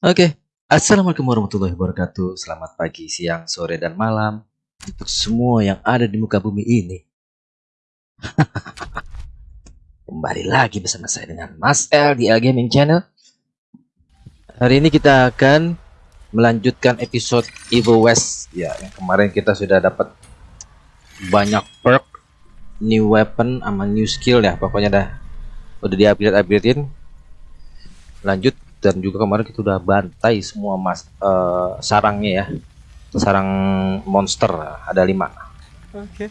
Oke, Assalamualaikum warahmatullahi wabarakatuh. Selamat pagi, siang, sore, dan malam untuk semua yang ada di muka bumi ini. Kembali lagi bersama saya dengan Mas L di L Gaming Channel. Hari ini kita akan melanjutkan episode Evil West. Ya, yang kemarin kita sudah dapat banyak perk, new weapon, sama new skill ya. Pokoknya dah udah di upgrade upgradein. Lanjut dan juga kemarin kita udah bantai semua mas uh, sarangnya ya. Sarang monster ada lima. Oke.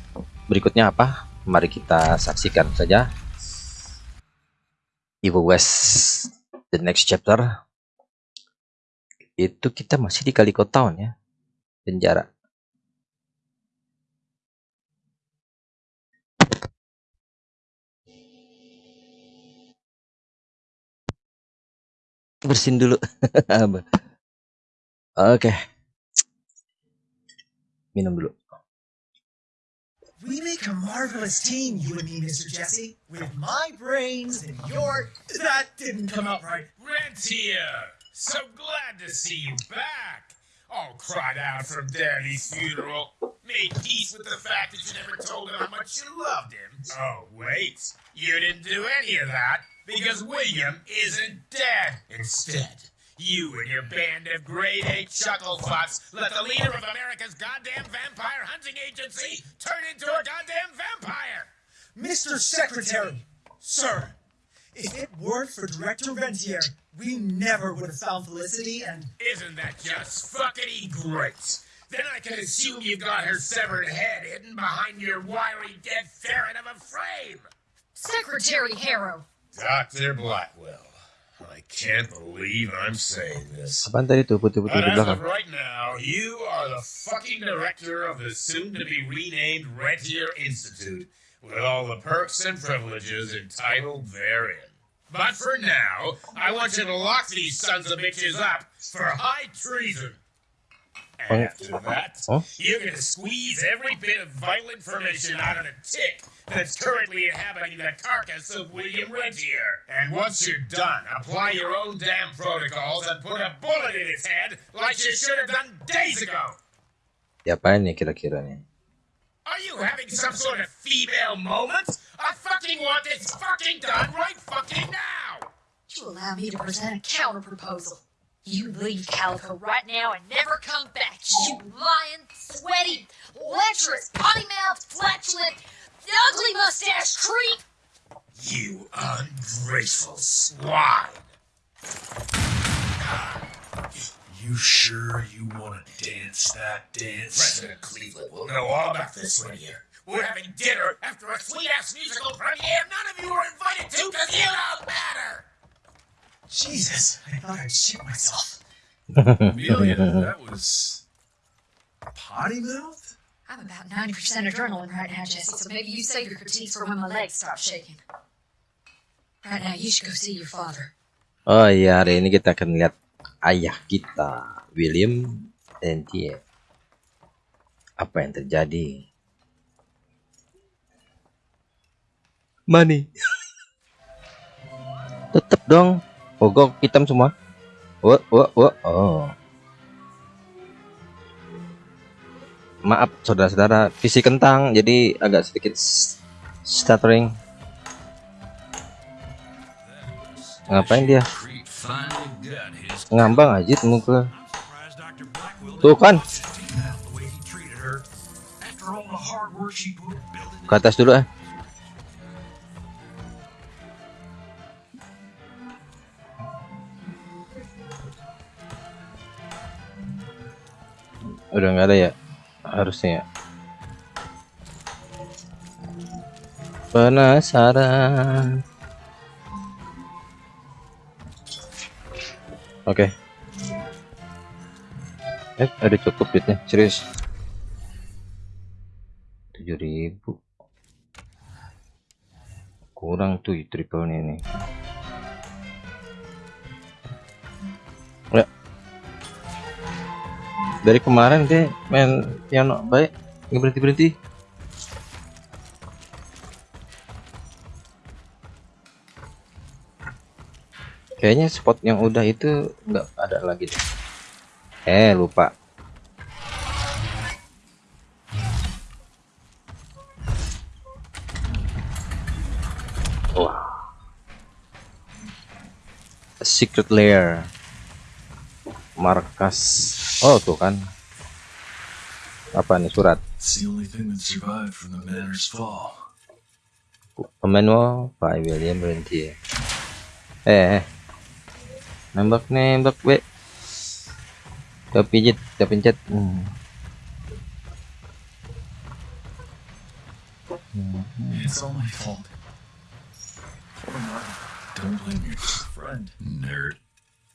berikutnya apa? Mari kita saksikan saja. Evil West the next chapter. Itu kita masih di Kaliko Town ya penjara bersin dulu oke minum dulu We make a marvelous team, you and me, Mr. Jesse. With my brains and your. That didn't come out right. Rentier! So glad to see you back! All cried out from Daddy's funeral. Made peace with the fact that you never told him how much you loved him. Oh, wait. You didn't do any of that because William isn't dead. Instead, you and your band of grade A chucklefucks let the leader of America's goddamn vampire hunting agency turn into a goddamn vampire! Mr. Secretary! Sir! If it weren't for Director Rentier, we never would have found Felicity and. Isn't that just fuckity great? Then I can assume you've got her severed head hidden behind your wiry dead ferret of a frame. Secretary Harrow. Dr. Blackwell, I can't believe I'm saying this. apaan tadi tuh putih-putih But di as belakang of right now, you are the fucking director of the soon-to-be renamed Rentier Institute, with all the perks and privileges entitled therein. But for now, I want you to lock these sons of bitches up for high treason. After that, Huh? you're gonna squeeze every bit of vital information out of the tick that's currently inhabiting the carcass of William Rentier. And once you're done, apply your own damn protocols and put a bullet in its head like you should have done days ago. diapain nih kira-kira nih Are you having some sort of female moment? I fucking want this fucking done right fucking now! You allow me to present a counter proposal. You leave Calico right now and never come back. You lying, sweaty, lecherous, potty mouthed, flatulent, ugly mustache creep. You ungrateful swine! You sure you want to dance that dance? President Cleveland will know all about this one here. We're having dinner after a sweet-ass musical premiere none of you were invited to because you don't matter! Jesus, I thought I'd shit myself. Amelia, that was potty mouth? I'm about 90% adrenaline right now, Jesse, so maybe you save your critiques for when my legs stop shaking. Right now, you should go see your father. oh iya hari ini kita akan lihat ayah kita William Rentier apa yang terjadi money tetep dong pogok hitam semua. Wah wah wah oh. Maaf saudara-saudara visi kentang jadi agak sedikit stuttering. Ngapain dia? Ngambang aja muka. Tuh kan? Didn't take that the udah nggak ada ya? Harusnya. Ya penasaran. Oke. Eh ada cukup duitnya. Serius. 7000 kurang tuh triple ini dari kemarin deh main piano baik nggak berhenti berhenti Kayaknya spot yang udah itu nggak ada lagi deh. Eh, lupa. Wah. Secret lair. Markas. Oh, tuh kan. Apa nih surat? Manual by William Rentier. Eh, eh. Nembak nembak, be. Udah pijit, udah pencet. Hmm. It's all my fault. Don't blame your friend, nerd.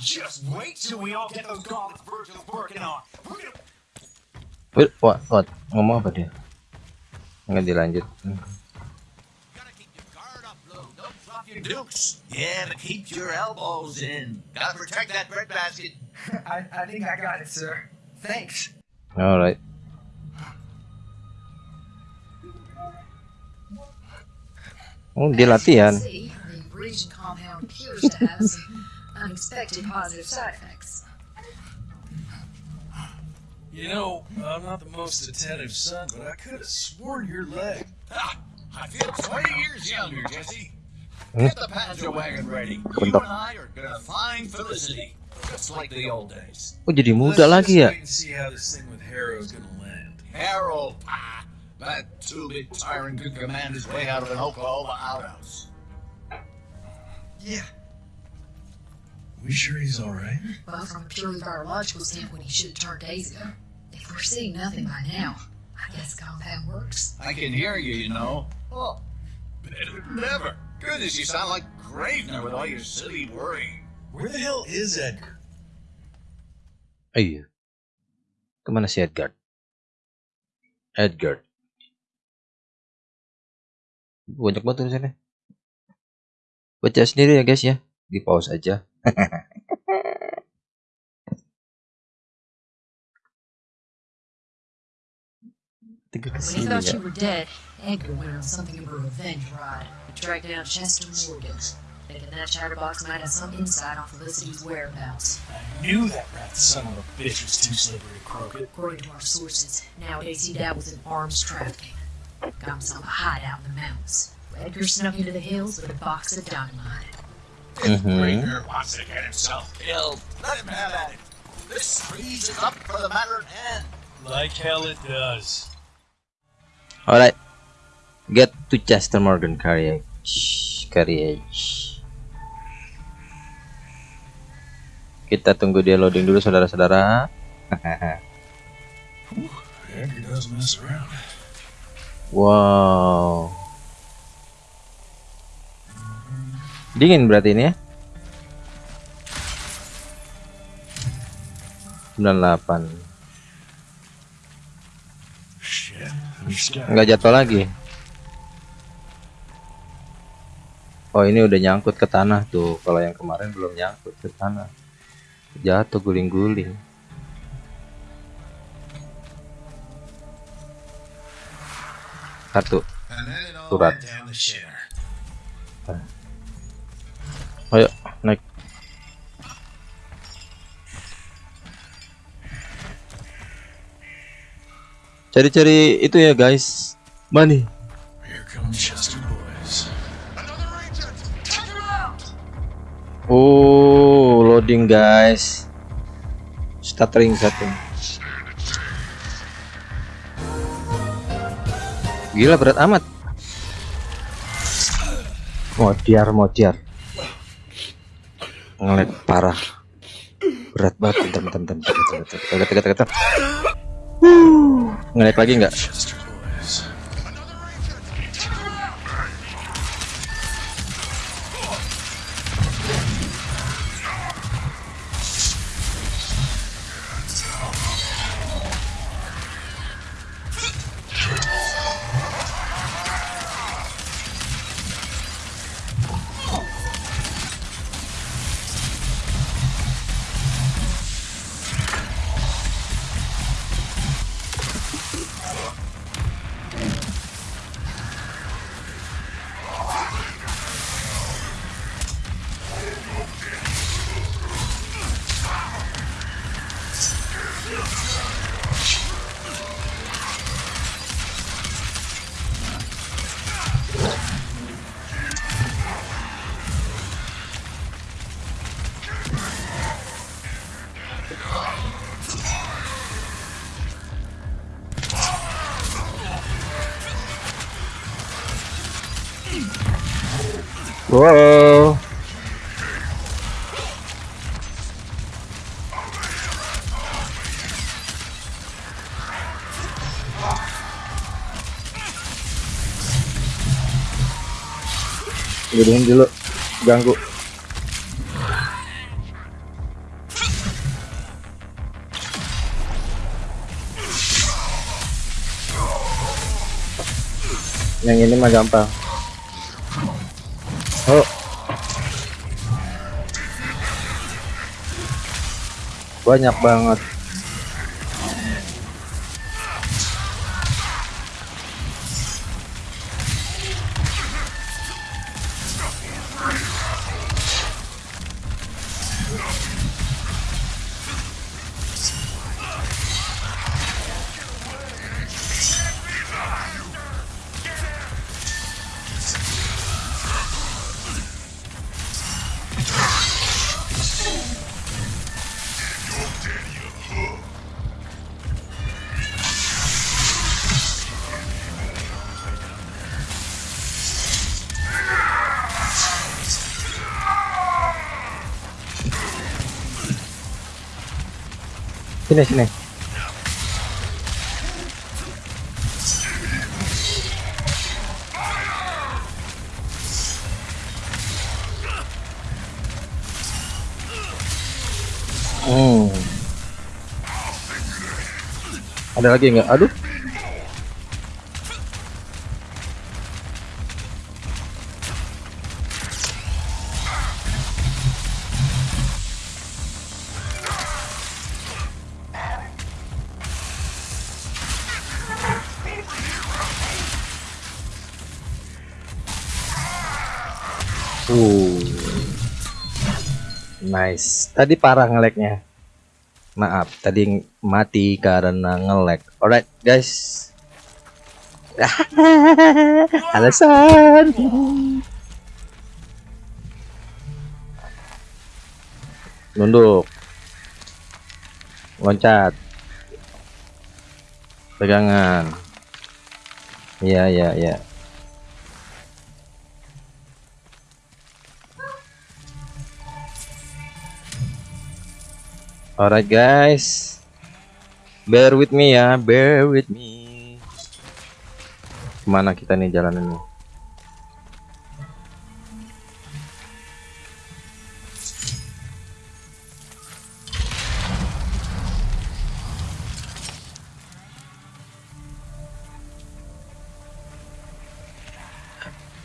Just wait till we all get those gauntlets Virgil's working on. We're gonna Wait, what, what? Ngomong apa dia? Nggak dilanjut. Gotta keep your guard up, Blue. Don't drop your dukes. Yeah, but keep your elbows in. Gotta protect that breadbasket. I, I think I got it, sir. Thanks. Alright. Oh, dia latihan. Unexpected positive side effects. You know, I'm not the most attentive son, but I could have sworn your leg. Ha! I feel 20 years younger, Jesse. Get the Panzer wagon ready. You and Bentar. I are gonna find Felicity. Just like the old days. Oh, jadi Let's muda just lagi ya? wait and see how this thing with Harrow's gonna land. Harold, ah, that two-bit tyrant could command his way out of an Oklahoma outhouse. Yeah. We sure he's alright? Well, from a purely virological standpoint, he should have turned days ago. If we're seeing nothing by now, I guess the compound works. I can hear you, you know. Oh, better than ever. Goodness, you sound like Gravener with all your silly worrying. Where the hell is Edgar? Oh, iya. Kemana si Edgar? Edgar. Banyak banget tulisannya. Baca sendiri ya guys ya. Di pause aja. Tiga When he thought ya. you were dead, Edgar went on something of a revenge ride. He tracked down Chester Morgan, thinking that chatterbox might have some insight on Felicity's whereabouts. I knew that rat son of a bitch was too slippery to croak it. According to our sources, nowadays he dabbles in arms trafficking. Got himself a hideout in the mountains. Edgar snuck into the hills with a box of dynamite. Mhm. Wants to get himself killed. Let him have at it. This squeeze is up for the matter at hand. Like hell it does. Alright. Get to Chester Morgan Carriage. Carriage. Kita tunggu dia loading dulu saudara-saudara. Wow. Dingin berarti ini ya. 98. Shit. There's got- Nggak jatuh lagi. Oh ini udah nyangkut ke tanah tuh. Kalau yang kemarin belum nyangkut ke tanah. Jatuh guling-guling. Satu. Surat. Ayo naik. Cari-cari itu ya guys. Money. Boys. Oh, loading guys. Stuttering satu. Gila berat amat. Modiar, modiar. Ngelag parah. Berat banget. Bentar, bentar, bentar, bentar, bentar, bentar, bentar, lagi nggak? Wow. Gedein dulu ganggu. Yang ini mah gampang. Banyak banget. Sini sini. Hmm. Ada lagi nggak? Aduh. Tadi parah ngeleknya. Maaf, tadi mati karena ngelek. Alright, guys. Alasan. Nunduk. Loncat. Pegangan. Iya, iya, iya. Alright guys, bear with me ya, bear with me. Ke mana kita nih jalanannya?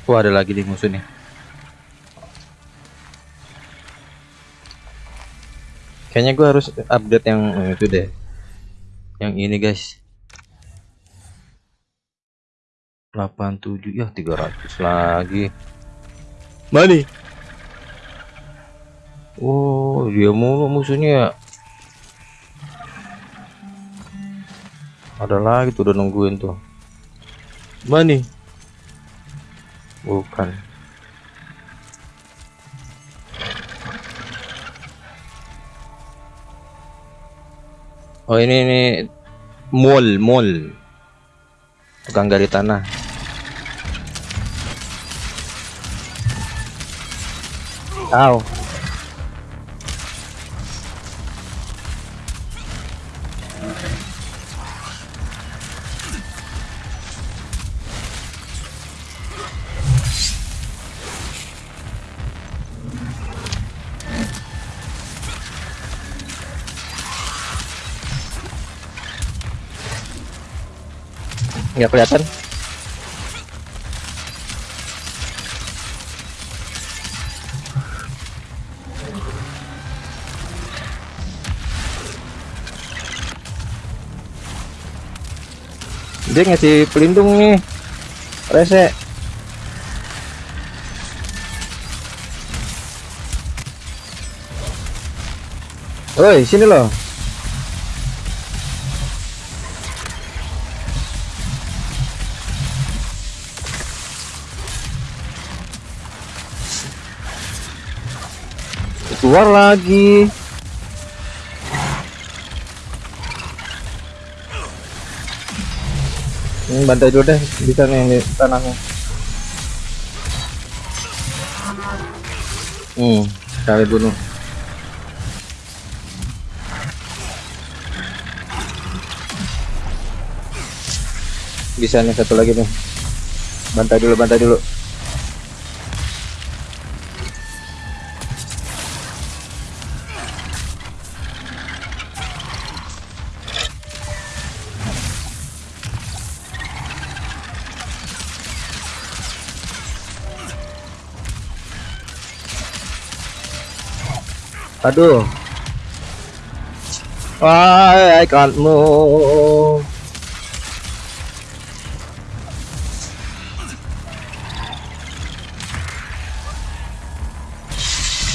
Wah ada lagi nih musuhnya. Kayaknya gue harus update yang eh, itu deh. Yang ini guys. 87 ya 300 lagi. Mani. Oh, dia mulu musuhnya ya. Ada lagi tuh udah nungguin tuh. Mani. Bukan. Oh ini ini mall mall tukang gali tanah. Aw. Nggak kelihatan. Dia ngasih pelindung nih. Rese. Woi, sini loh. keluar lagi. Ini bantai dulu deh bisa nih di tanahnya. Hmm cari bunuh. Bisa nih satu lagi nih. Bantai dulu bantai dulu. Aduh. Wah, ikonmu.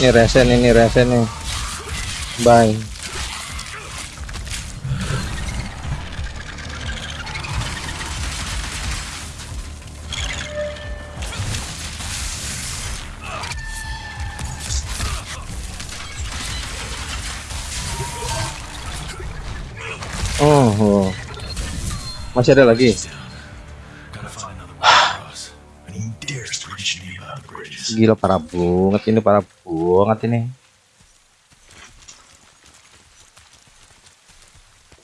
Ini resen ini resen nih. Bye. About the bridges. Gila parah banget ini parah banget ini.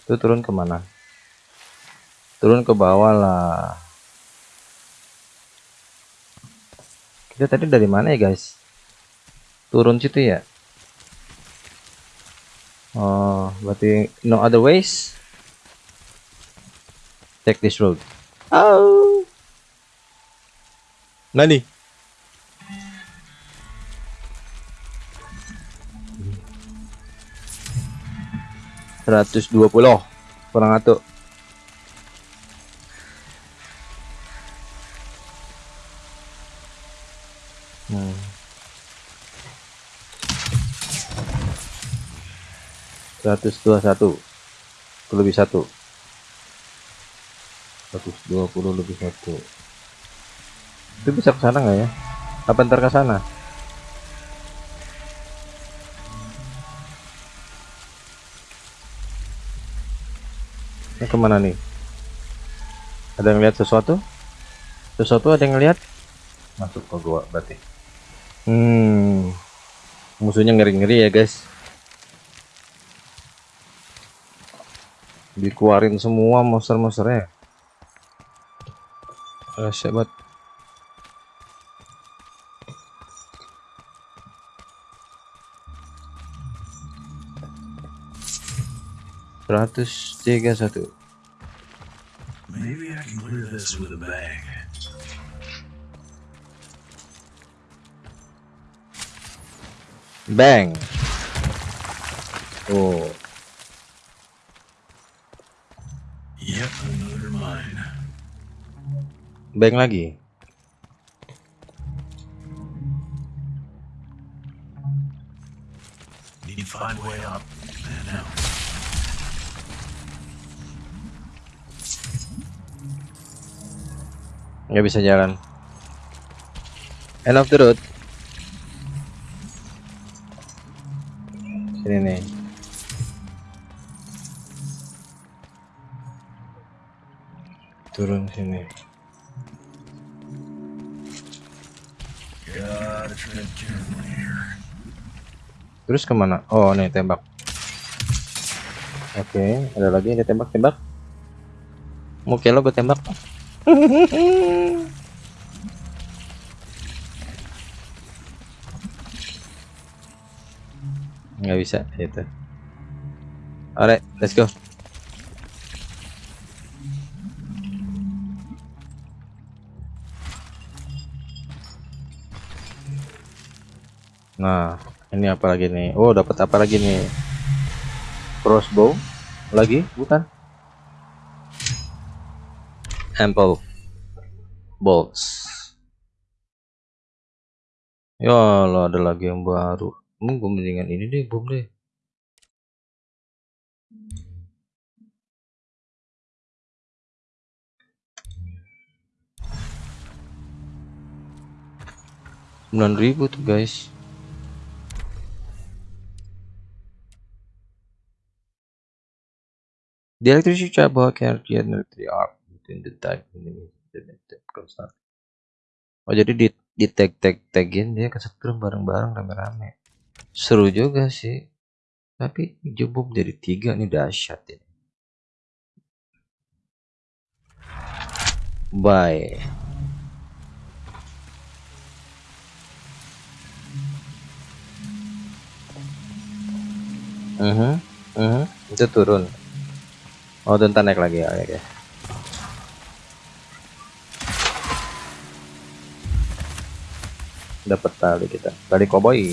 Itu turun ke mana? Turun ke bawah lah. Kita tadi dari mana ya guys? Turun situ ya? Oh, berarti no other ways. Take this road. Oh. Nani? Seratus dua puluh kurang satu. Hmm. Seratus dua satu lebih satu. Seratus dua puluh lebih satu. Itu bisa ke sana nggak ya? Apa ntar ke sana? Ini ke mana nih? Ada yang lihat sesuatu? Sesuatu ada yang lihat? Masuk ke gua berarti. Hmm. Musuhnya ngeri-ngeri ya, guys. Dikeluarin semua monster-monsternya. Ah, banget. Seratus tiga satu. Maybe I can clear this with a bang. Bang. Oh, bang lagi. Need find way up nggak bisa jalan. End of the road. Sini nih. Turun sini terus ke mana? Oh nih tembak. Oke ada lagi ada tembak tembak. Mau lo gue tembak. Nggak bisa itu. Alright let's go. Nah ini apa lagi nih? Oh dapat apa lagi nih? Crossbow lagi? Bukan? Ample bolts. Ya Allah ada lagi yang baru. Gue mendingan ini deh bom deh. Ribu tuh guys The electricity trouble can create electric arc between the type that constant. Oh jadi di di tag tag tagin dia kesetrum bareng-bareng rame-rame. Seru juga sih. Tapi jebub jadi tiga nih dahsyat ini. Bye. Mhm, mhm, itu turun. Oh, dan naik lagi ya, oke. Dapat tali kita. Tali koboi.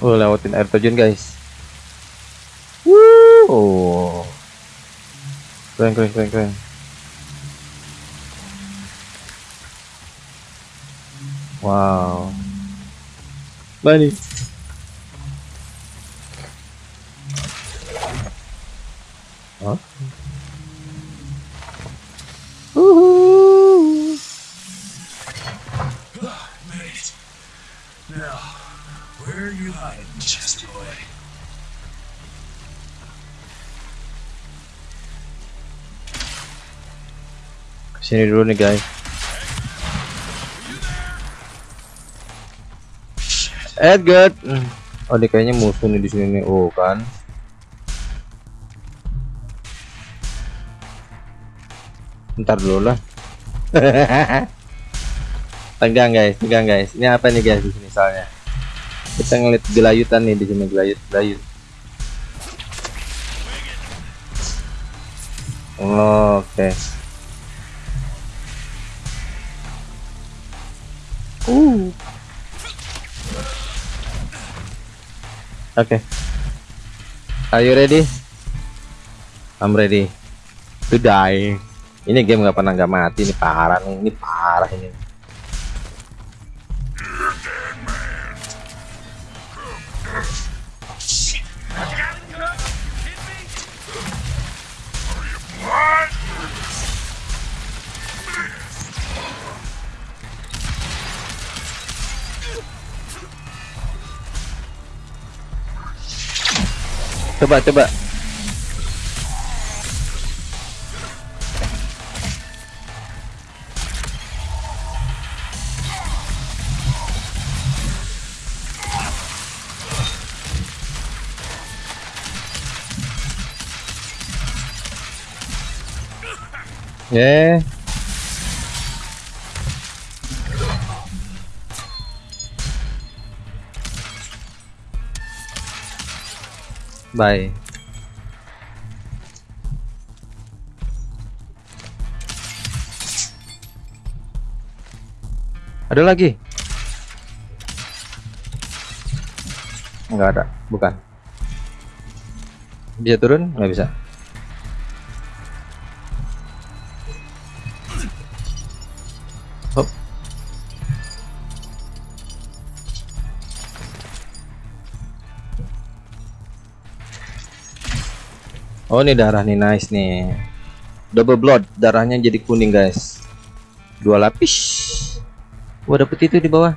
Oh, lewatin air terjun, guys. Woo! Keren, keren, keren, keren. Wow. Bani. Huh? Woohoo! Ah, Made it. Now, where are you hiding, Chester boy? Sini dulu nih, guys. Edgar. Hmm. Oh, dia kayaknya musuh nih di sini nih. Oh, kan. Ntar dulu lah. tegang guys, tegang guys. Ini apa nih guys di sini soalnya? Kita ngeliat gelayutan nih di sini gelayut, gelayut. Oh, Oke. Uh. Oke. Are you ready? I'm ready to die. Ini game nggak pernah nggak mati ini parah nih, ini parah ini. Coba coba. Yeah. Bye. Ada lagi? Enggak ada, bukan. Bisa turun? Nggak bisa. Oh ini darah nih nice nih. Double blood darahnya jadi kuning guys. Dua lapis. Wah dapet itu di bawah.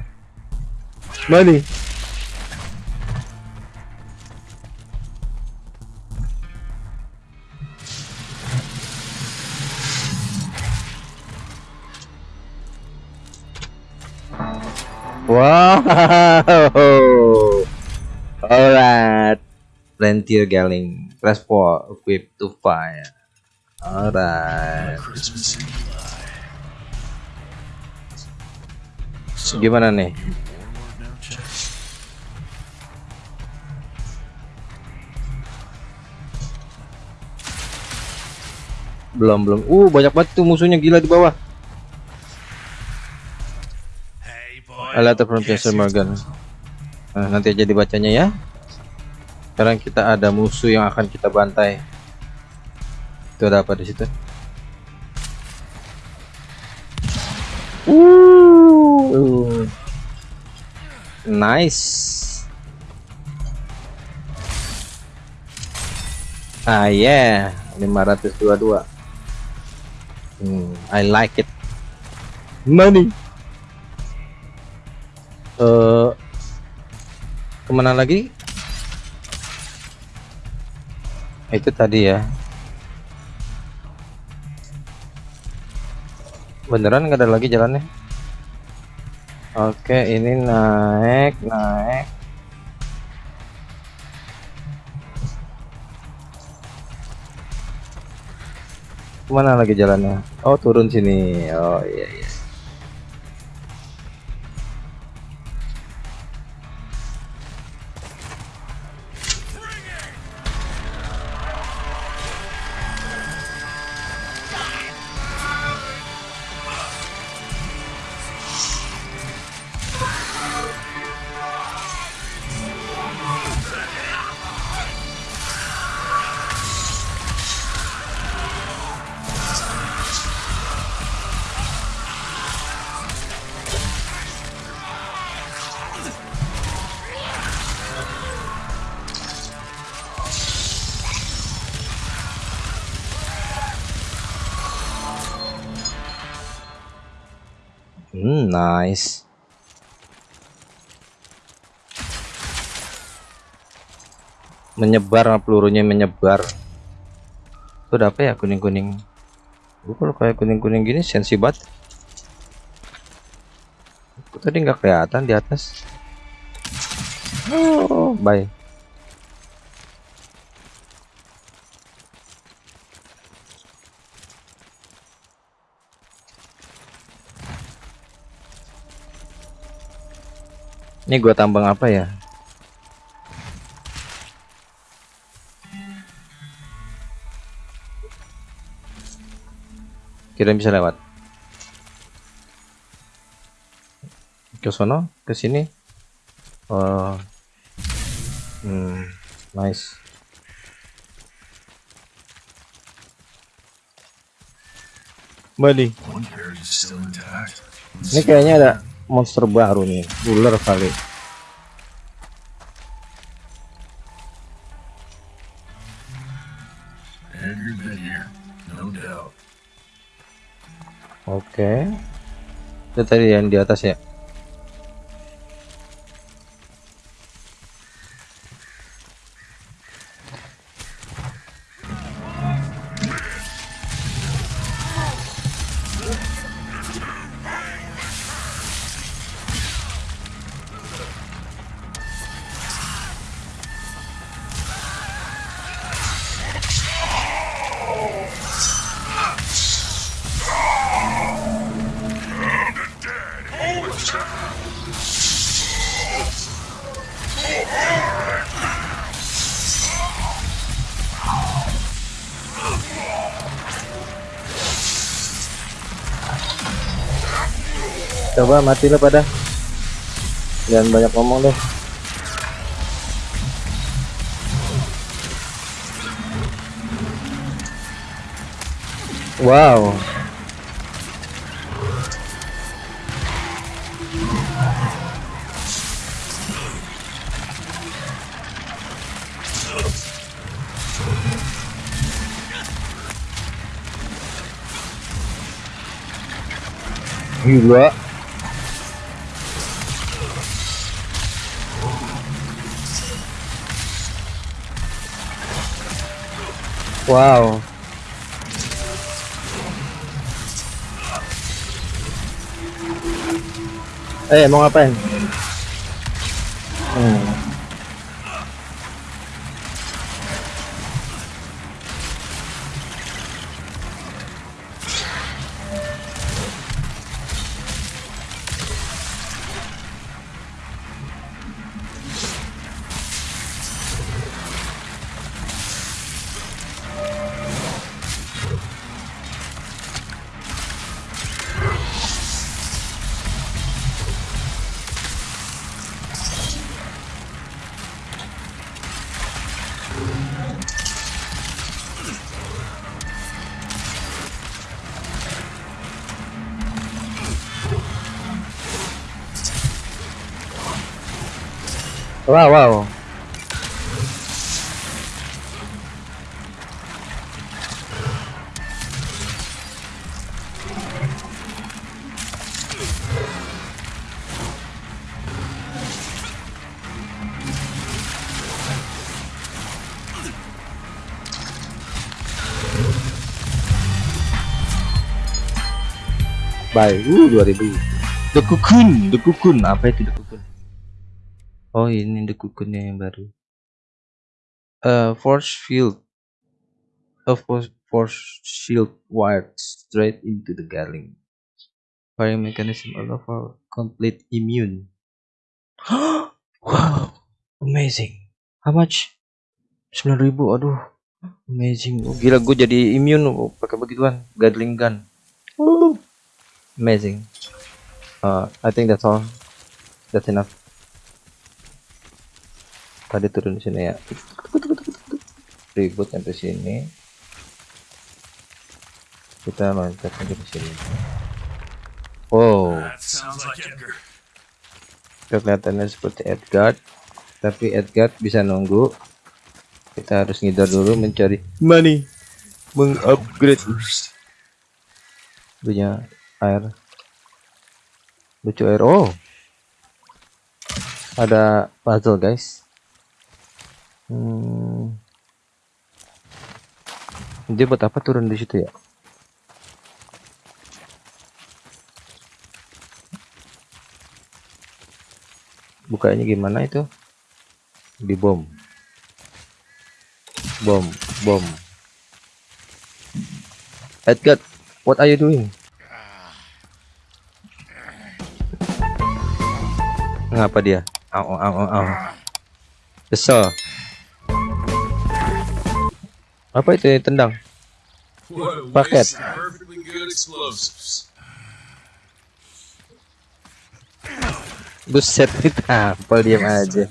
Mana? Wow. Alright. Rentier Galing Press 4 Equip to fire Alright. Gimana nih? Belum belum Uh banyak banget tuh musuhnya gila di bawah Hey, boy. From Morgan nah, Nanti aja dibacanya ya Sekarang kita ada musuh yang akan kita bantai Itu ada apa di situ Uh, nice. Ah yeah, 522. Hmm, I like it. Money. Eh, ke mana lagi? Itu tadi ya beneran nggak ada lagi jalannya oke ini naik naik Mana lagi jalannya? Oh, turun sini. Oh, iya iya. Nice. Menyebar pelurunya menyebar. Itu apa ya kuning-kuning? Gua kalau kayak kuning-kuning gini sensi banget. Tadi nggak kelihatan di atas? Oh, bye. Ini gua tambang apa ya? Kira bisa lewat. Ke sono, ke sini. Oh. Hmm, nice. Bali. Ini kayaknya ada monster baru nih, ular kali. Oke. Itu tadi yang di atas ya. Coba mati lo pada. Jangan banyak ngomong deh. Wow. Gila. Wow. Eh, mau ngapain? Hmm. Wow, wow. Bye. Uh, 2000. The Cocoon, The Cocoon, apa itu The Cocoon? Oh ini the cocoonnya yang baru. Uh force field a force, shield wired straight into the garling firing mechanism allow for complete immune. Wow amazing. How much? 9000 aduh. Amazing. Oh, gila gue jadi immune oh, pakai begituan. Gatling gun. Amazing. Uh, I think that's all. That's enough tadi turun di sini ya. Ribut sampai sini. Kita loncat aja di sini. Wow. Kelihatannya seperti Edgar tapi Edgar bisa nunggu. Kita harus ngidar dulu mencari money. Mengupgrade. Punya air. Lucu air. Oh. Ada puzzle guys hmm. dia buat apa turun di situ ya? Bukanya gimana itu? Di bom. Bom bom. Edgar what are you doing? Ngapa dia? Au au au au. Kesel apa itu yang tendang explosives. buset ditampol diam aja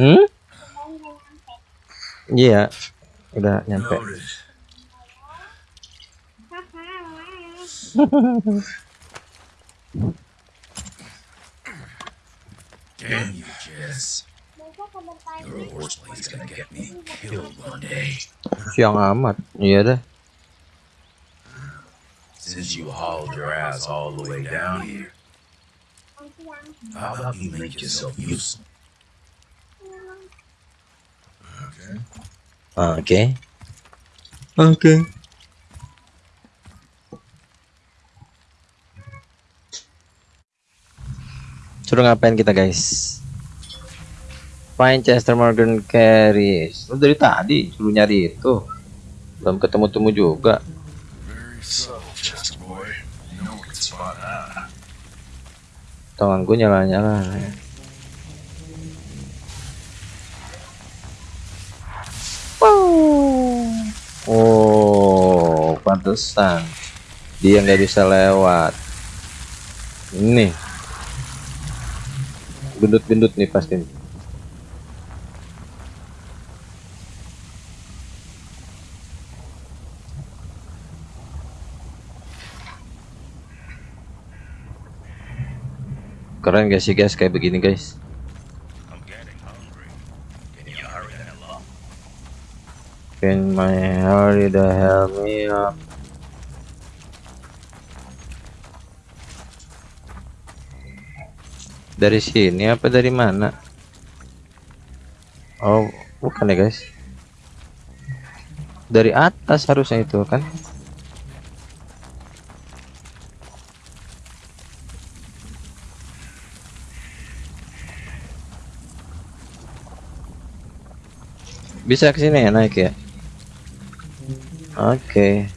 hmm iya udah nyampe. Damn you, Jess. Siang amat. Iya dah. Since you hauled your ass all the way down here, how about you make yourself useful? Okay. oke oke suruh ngapain kita guys Find Chester Morgan Carries. Lu dari tadi suruh nyari itu. Belum ketemu-temu juga. That. tanganku nyala-nyala. Oh, pantesan. Dia nggak bisa lewat. Ini. Gendut-gendut nih pasti. Keren gak sih guys kayak begini guys? Can my hurry the hell me up? Dari sini apa dari mana? Oh, bukan ya guys. Dari atas harusnya itu kan? Bisa ke sini ya naik ya? Oke.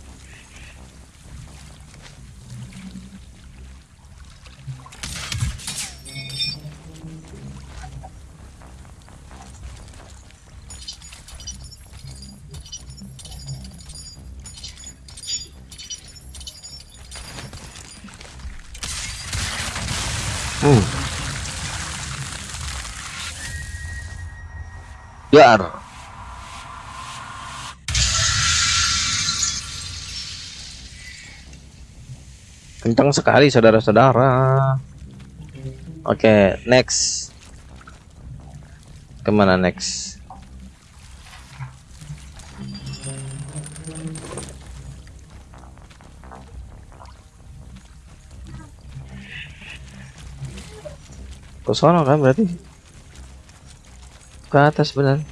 Hmm. Dar. Kencang sekali saudara-saudara. Oke, next. Ke mana next? Ke sono kan berarti? Ke atas benar.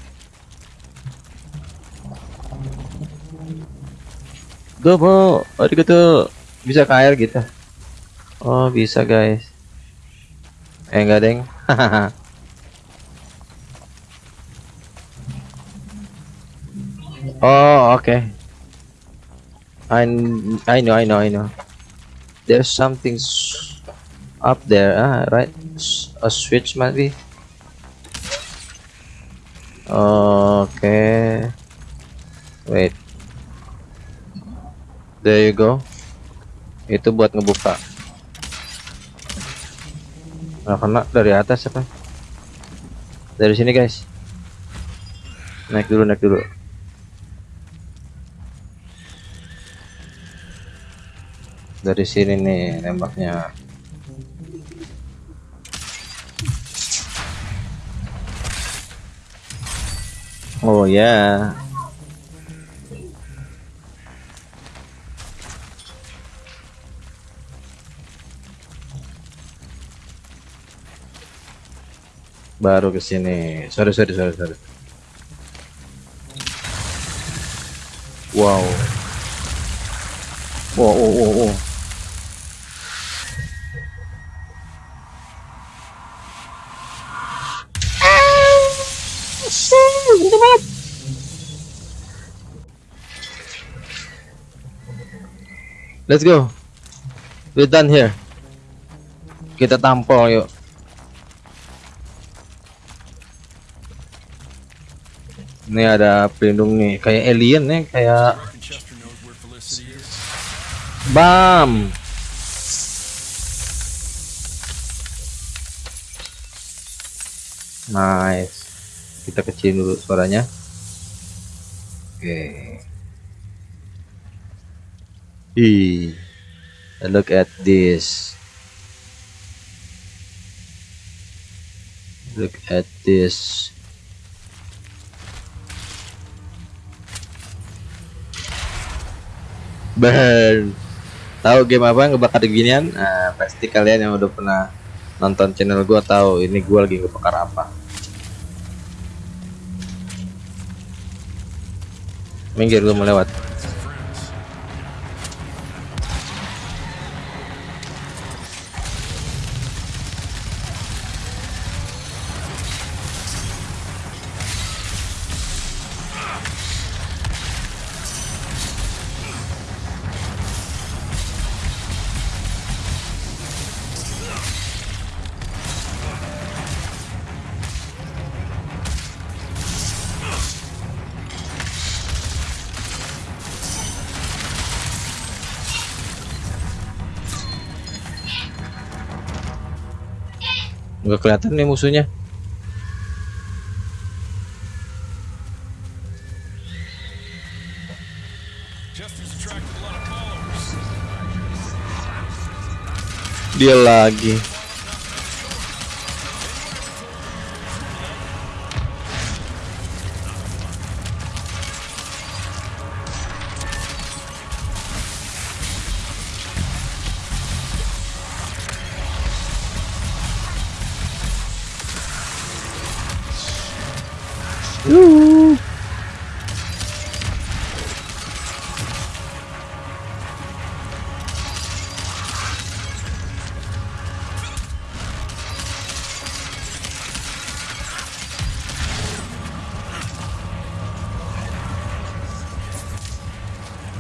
Go bro, arigato. Bisa ke gitu. Oh bisa guys. Eh enggak deng. oh oke. I I know I know I know. There's something up there, ah, right? A switch maybe. Okay. Wait. There you go. Itu buat ngebuka. Nah, kena dari atas apa? Dari sini, guys. Naik dulu, naik dulu. Dari sini nih nembaknya. Oh ya. Baru ke sini. Sorry, sorry, sorry, sorry. Wow. Wow, wow, wow, wow. Let's go. We're done here. Kita tampol yuk. Ini ada pelindung nih, kayak alien nih, kayak bam. Nice. Kita kecilin dulu suaranya. Oke. Ih. Look at this. Look at this. Burn. Tahu game apa ngebakar ginian? Nah, pasti kalian yang udah pernah nonton channel gua tahu ini gua lagi ngebakar apa. Minggir gua mau lewat. Nggak kelihatan nih musuhnya. Dia lagi.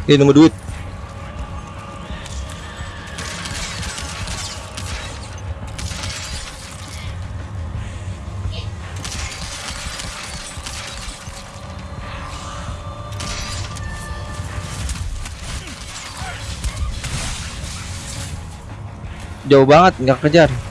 Ini nemu duit. Jauh banget nggak kejar.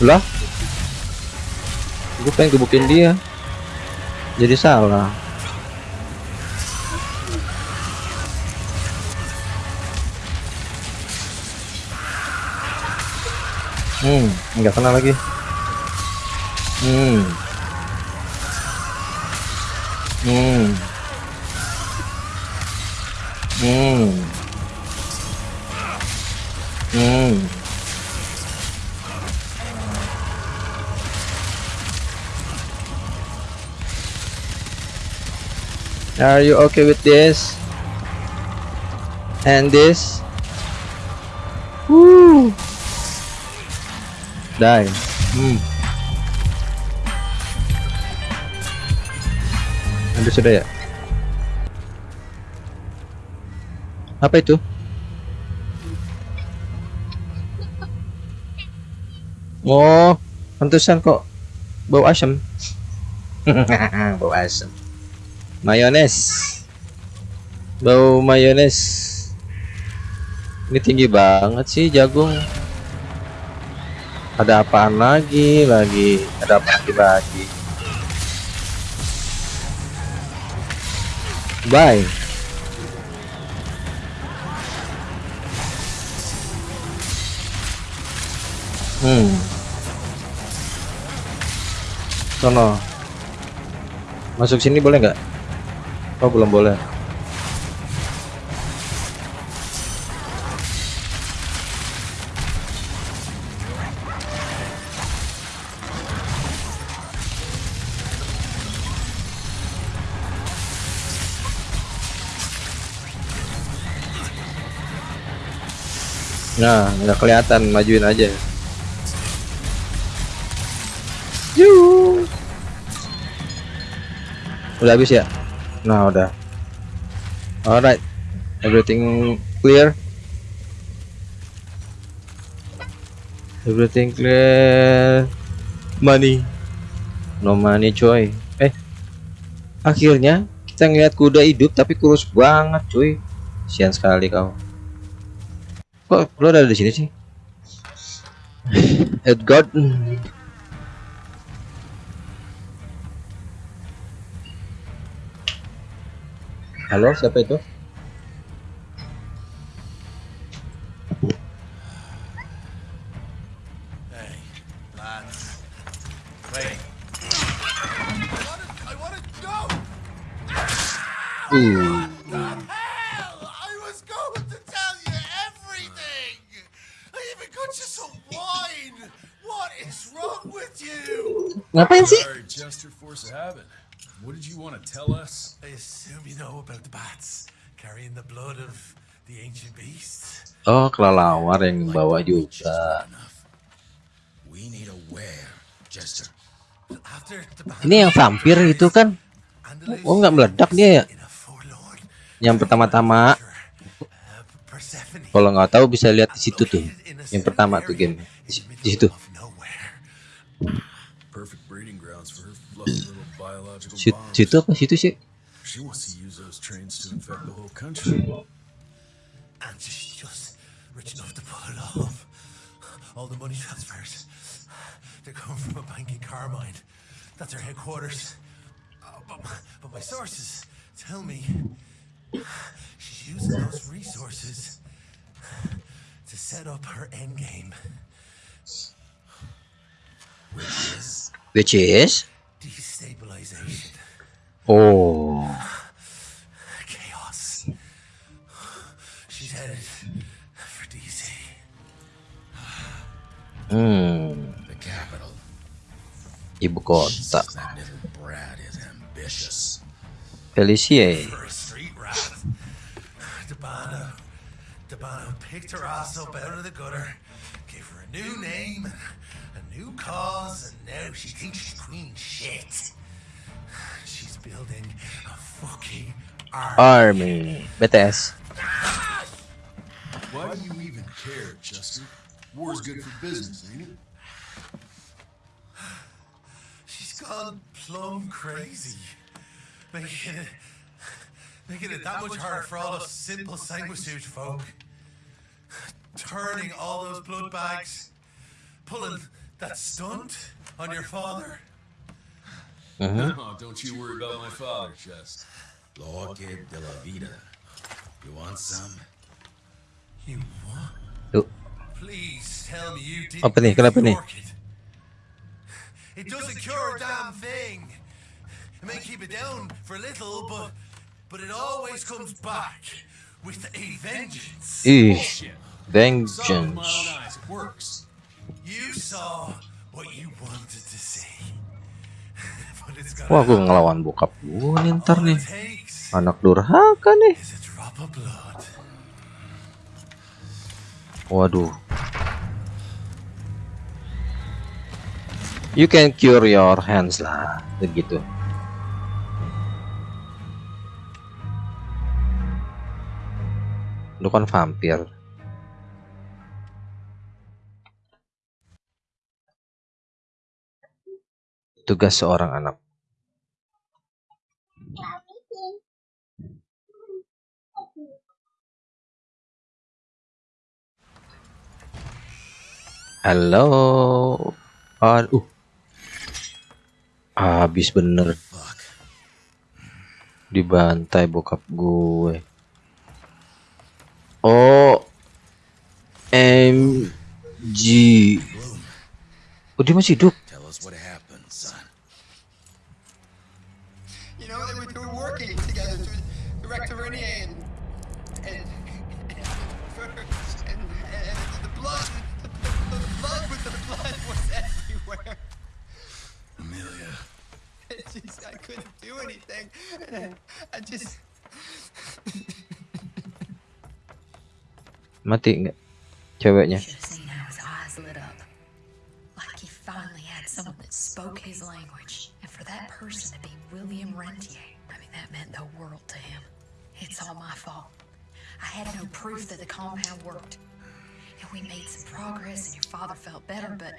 Lah? Gue pengen gebukin dia. Jadi salah. Hmm, nggak kena lagi. Are you okay with this? And this? Woo! Die. Hmm. Ada sudah ya? Apa itu? Oh, pantesan kok bau asam. bau asam. Mayones. Bau mayones. Ini tinggi banget sih jagung. Ada apaan lagi? Lagi ada apa lagi lagi? Bye. Hmm. Sono. Masuk sini boleh nggak? Oh belum boleh. Nah, nggak kelihatan, majuin aja. Yuh. Udah habis ya? Nah, udah. Alright. Everything clear? Everything clear. Money. No money, coy. Eh. Akhirnya kita ngeliat kuda hidup tapi kurus banget, cuy. Sian sekali kau. Kok lo ada di sini sih? Edgard. Is wrong with you? ngapain sih? Sorry, Chester, force of habit. What did you want to tell us? Know about the bats carrying the blood of the ancient beasts. Oh, kelelawar yang bawa juga. We need a battle, Ini yang vampir itu kan? Oh, nggak meledak dia ya? Yang pertama-tama, uh, kalau nggak tahu bisa lihat di situ tuh. Yang pertama tuh game di, situ. Situ apa situ sih? She wants to use those trains to infect the whole country. And she's just rich enough to pull it off. All the money transfers. They're coming from a bank in Carmine. That's her headquarters. Uh, but, but my sources tell me she's using those resources to set up her endgame. Which is Which is? destabilization. Oh, hmm, The capital. ibu kota. Says that little brat is ambitious. Felicie. for a street rat. Debano. Debano picked her ass up out of the gutter, gave her a new name a new cause, and now she thinks she's queen shit. She's building a fucking army. Army. BTS. Why do you even care, Chester? War's good for business, ain't it? She's gone plumb crazy. Making it, making it that much harder for all us simple sanguisuge folk. Turning all those blood bags. Pulling that stunt on your father. Uh-huh. Oh, don't you worry about my father, Chest. Loque de la vida. You want some? You what? Apa nih? Kenapa nih? it. It doesn't cure a damn thing. It may keep it down for a little, but but it always comes back with a vengeance. You saw what you wanted to see. but it's gonna wah gue ngelawan bokap gue nih ntar nih anak durhaka nih waduh. You can cure your hands lah begitu. Lu kan vampir. Tugas seorang anak halo. Aduh habis bener. Dibantai bokap gue. Oh M G. Oh dia masih hidup do anything. I, I just, mati nggak ceweknya Should have his eyes lit up. Like he finally had someone that spoke his language. And for that person to be William Rentier, I mean, that meant the world to him. It's all my fault. I had no proof that the compound worked. And we made some progress, and your father felt better, but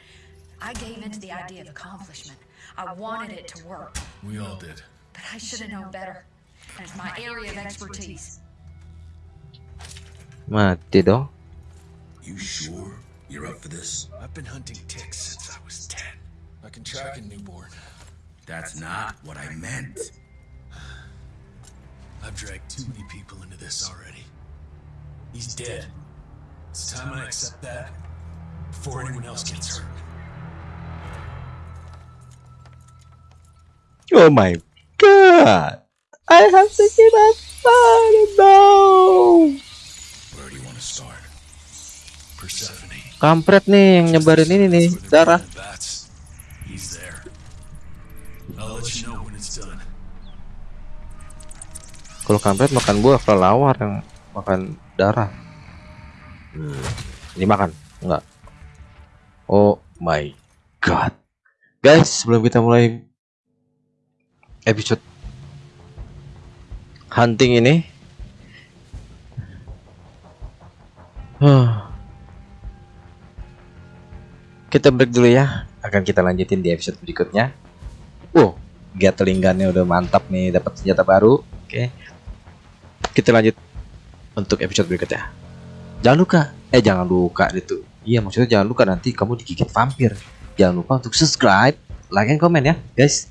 I gave in to the idea of accomplishment. I wanted it to work, We all did. But I should have known better. And it's my area of expertise. mati dong You sure you're up for this? I've been hunting ticks since I was 10. I can track a newborn. That's not what I meant. I've dragged too many people into this already. He's dead. It's time I accept that before anyone else gets hurt. oh my god I have to give a father no Where do you want to start? Persephone. kampret nih yang nyebarin ini nih darah killing Bats. He's there. I'll let you know when it's done. kalau kampret makan buah kelelawar yang makan darah hmm. ini makan enggak oh my god guys sebelum kita mulai episode. Hunting ini. Huh. kita break dulu ya. Akan kita lanjutin di episode berikutnya. Wow. Gatling gunnya udah mantap nih dapat senjata baru. Oke. Kita lanjut untuk episode berikutnya. Jangan lupa eh jangan lupa itu iya maksudnya jangan lupa nanti kamu digigit vampir. Jangan lupa untuk subscribe like and comment ya guys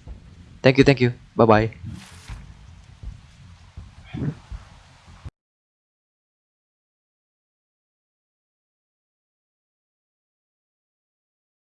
Thank you, thank you. Bye bye.